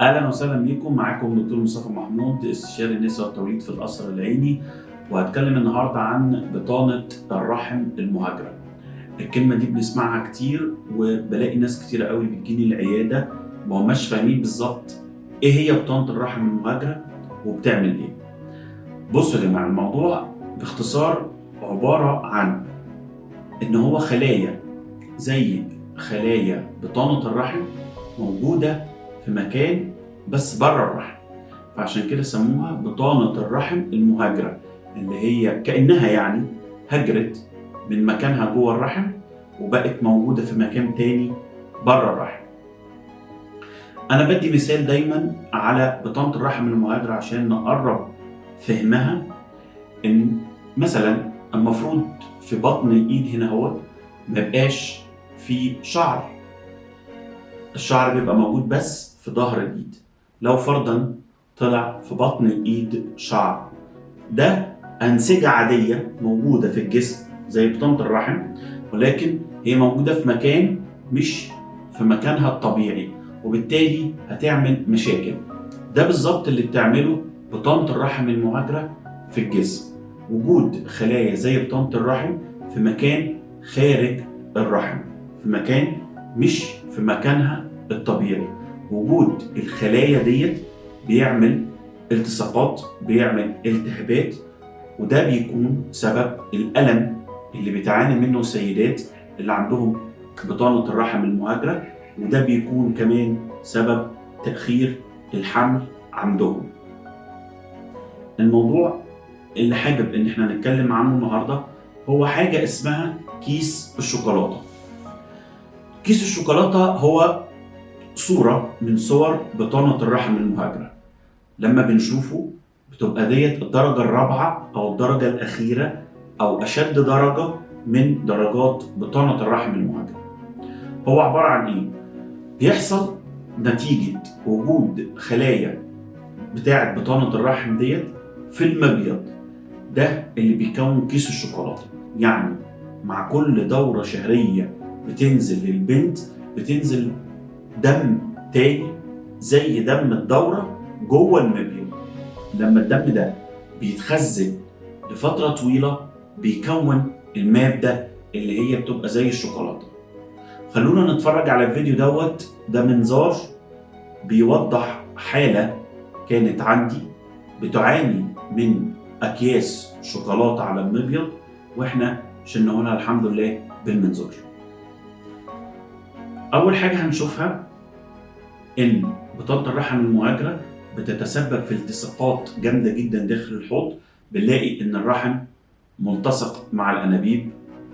أهلا وسهلا بيكم معاكم دكتور مصطفى محمود استشاري النساء والتوليد في القصر العيني وهتكلم النهارده عن بطانة الرحم المهاجرة. الكلمة دي بنسمعها كتير وبلاقي ناس كتير قوي بتجيني العيادة ما هماش فاهمين بالظبط إيه هي بطانة الرحم المهاجرة وبتعمل إيه. بصوا يا جماعة الموضوع باختصار عبارة عن إن هو خلايا زي خلايا بطانة الرحم موجودة في مكان بس بره الرحم. فعشان كده سموها بطانة الرحم المهاجرة اللي هي كأنها يعني هجرت من مكانها جوه الرحم وبقت موجودة في مكان تاني بره الرحم. أنا بدي مثال دايما على بطانة الرحم المهاجرة عشان نقرب فهمها. إن مثلا المفروض في بطن الإيد هنا هو ما يبقاش في شعر. الشعر بيبقى موجود بس في ظهر الإيد. لو فرضا طلع في بطن الإيد شعر. ده أنسجة عادية موجودة في الجسم زي بطانة الرحم ولكن هي موجودة في مكان مش في مكانها الطبيعي وبالتالي هتعمل مشاكل. ده بالظبط اللي بتعمله بطانة الرحم المهاجره في الجسم. وجود خلايا زي بطانة الرحم في مكان خارج الرحم في مكان مش في مكانها الطبيعي. وجود الخلايا ديت بيعمل التصاقات بيعمل التهابات وده بيكون سبب الألم اللي بتعاني منه السيدات اللي عندهم بطانة الرحم المهاجرة وده بيكون كمان سبب تأخير الحمل عندهم. الموضوع اللي حابب إن إحنا نتكلم عنه النهارده هو حاجة اسمها كيس الشوكولاتة. كيس الشوكولاتة هو صورة من صور بطانة الرحم المهاجرة. لما بنشوفه بتبقى ديت الدرجة الرابعة أو الدرجة الأخيرة أو أشد درجة من درجات بطانة الرحم المهاجرة. هو عبارة عن إيه؟ بيحصل نتيجة وجود خلايا بتاعة بطانة الرحم ديت في المبيض. ده اللي بيكون كيس الشوكولاتة. يعني مع كل دورة شهرية بتنزل للبنت بتنزل دم تاني زي دم الدورة جوه المبيض لما الدم ده بيتخزن لفترة طويلة بيكون المادة اللي هي بتبقى زي الشوكولاتة. خلونا نتفرج على الفيديو دوت. ده منظار بيوضح حالة كانت عندي بتعاني من أكياس شوكولاتة على المبيض وإحنا شلناهولها الحمد لله بالمنظار. أول حاجة هنشوفها إن بطانة الرحم المهاجرة بتتسبب في التصاقات جامدة جدا داخل الحوض بنلاقي إن الرحم ملتصق مع الأنابيب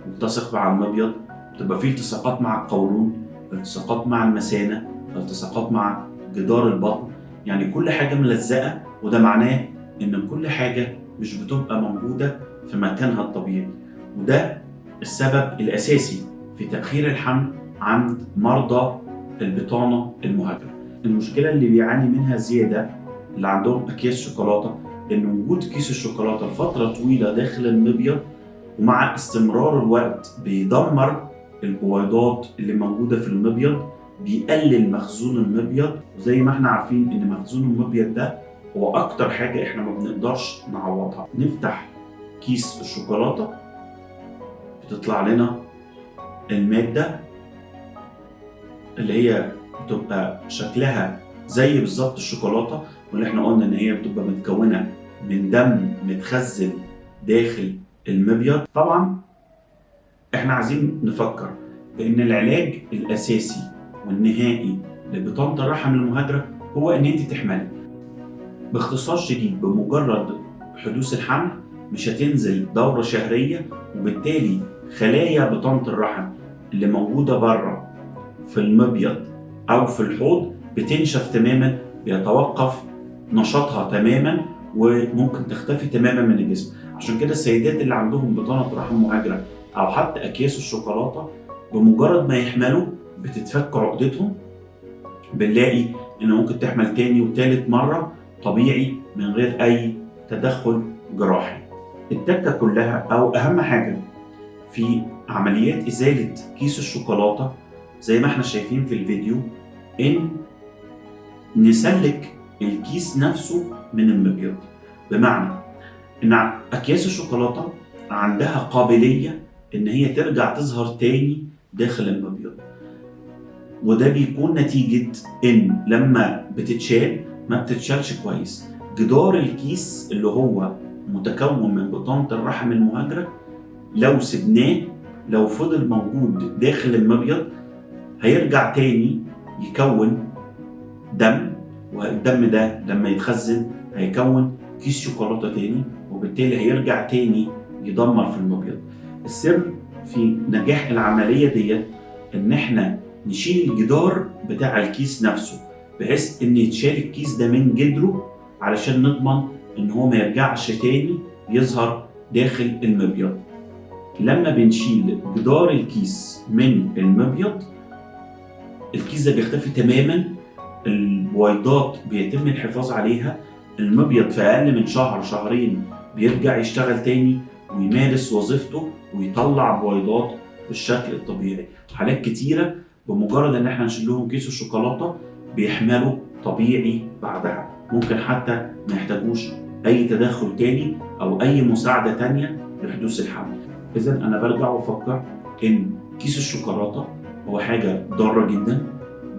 ملتصق مع المبيض بتبقى فيه التصاقات مع القولون التصاقات مع المثانة التصاقات مع جدار البطن. يعني كل حاجة ملزقة وده معناه إن كل حاجة مش بتبقى موجودة في مكانها الطبيعي. وده السبب الأساسي في تأخير الحمل عند مرضى البطانة المهاجرة. المشكلة اللي بيعاني منها زيادة اللي عندهم أكياس شوكولاتة إن وجود كيس الشوكولاتة لفترة طويلة داخل المبيض ومع استمرار الوقت بيدمر البويضات اللي موجودة في المبيض بيقلل مخزون المبيض. وزي ما إحنا عارفين إن مخزون المبيض ده هو أكتر حاجة إحنا ما بنقدرش نعوضها. نفتح كيس الشوكولاتة بتطلع لنا المادة اللي هي بتبقى شكلها زي بالظبط الشوكولاتة واللي إحنا قلنا إن هي بتبقى متكونة من دم متخزن داخل المبيض. طبعا إحنا عايزين نفكر بان العلاج الأساسي والنهائي لبطانة الرحم المهاجره هو إن أنت تحملي. باختصار شديد بمجرد حدوث الحمل مش هتنزل دورة شهرية وبالتالي خلايا بطانة الرحم اللي موجودة بره في المبيض أو في الحوض بتنشف تماما بيتوقف نشاطها تماما وممكن تختفي تماما من الجسم. عشان كده السيدات اللي عندهم بطانة رحم مهاجرة أو حتى أكياس الشوكولاتة بمجرد ما يحملوا بتتفك عقدتهم بنلاقي ان ممكن تحمل تاني وتالت مرة طبيعي من غير أي تدخل جراحي. التكة كلها أو أهم حاجة في عمليات إزالة كيس الشوكولاتة زي ما إحنا شايفين في الفيديو إن نسلك الكيس نفسه من المبيض. بمعنى إن أكياس الشوكولاتة عندها قابلية إن هي ترجع تظهر تاني داخل المبيض. وده بيكون نتيجة إن لما بتتشال ما بتتشالش كويس. جدار الكيس اللي هو متكون من بطانة الرحم المهاجرة لو سبناه لو فضل موجود داخل المبيض هيرجع تاني يكون دم والدم ده لما يتخزن هيكون كيس شوكولاتة تاني وبالتالي هيرجع تاني يدمر في المبيض. السر في نجاح العملية ديت إن إحنا نشيل الجدار بتاع الكيس نفسه بحيث إن يتشال الكيس ده من جدره علشان نضمن إن هو ما يرجعش تاني يظهر داخل المبيض. لما بنشيل جدار الكيس من المبيض الكيس ده بيختفي تماما البويضات بيتم الحفاظ عليها المبيض في أقل من شهر شهرين بيرجع يشتغل تاني ويمارس وظيفته ويطلع بويضات بالشكل الطبيعي. حالات كتيرة بمجرد إن إحنا نشيل لهم كيس الشوكولاتة بيحملوا طبيعي بعدها. ممكن حتى ما يحتاجوش أي تدخل تاني أو أي مساعدة تانية لحدوث الحمل. اذا أنا برجع وأفكر إن كيس الشوكولاتة هو حاجة ضارة جدا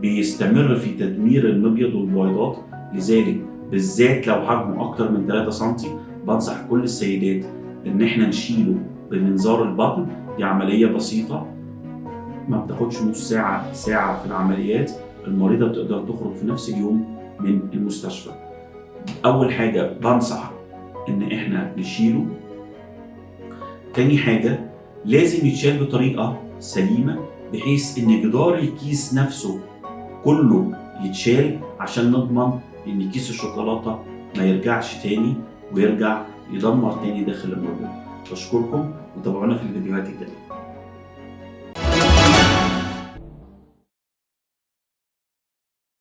بيستمر في تدمير المبيض والبويضات لذلك بالذات لو حجمه أكتر من 3 سم بنصح كل السيدات إن إحنا نشيله بمنظار البطن. دي عملية بسيطة ما بتاخدش نص ساعة ساعة في العمليات. المريضة بتقدر تخرج في نفس اليوم من المستشفى. أول حاجة بنصح إن إحنا نشيله. تاني حاجة لازم يتشال بطريقة سليمة. بحيث إن جدار الكيس نفسه كله يتشال عشان نضمن إن كيس الشوكولاتة ما يرجعش تاني ويرجع يدمر تاني داخل المبيض بشكركم وتابعونا في الفيديوهات الجايه